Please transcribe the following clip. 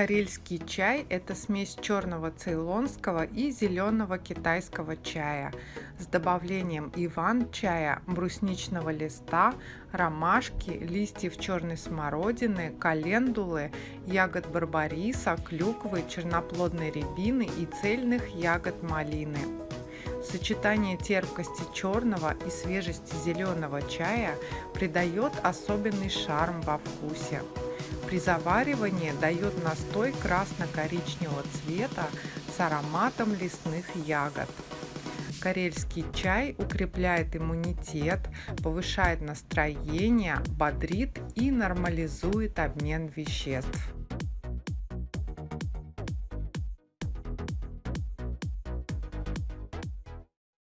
Карельский чай – это смесь черного цейлонского и зеленого китайского чая с добавлением иван-чая, брусничного листа, ромашки, листьев черной смородины, календулы, ягод барбариса, клюквы, черноплодной рябины и цельных ягод малины. Сочетание терпкости черного и свежести зеленого чая придает особенный шарм во вкусе. При заваривании дает настой красно-коричневого цвета с ароматом лесных ягод. Карельский чай укрепляет иммунитет, повышает настроение, бодрит и нормализует обмен веществ.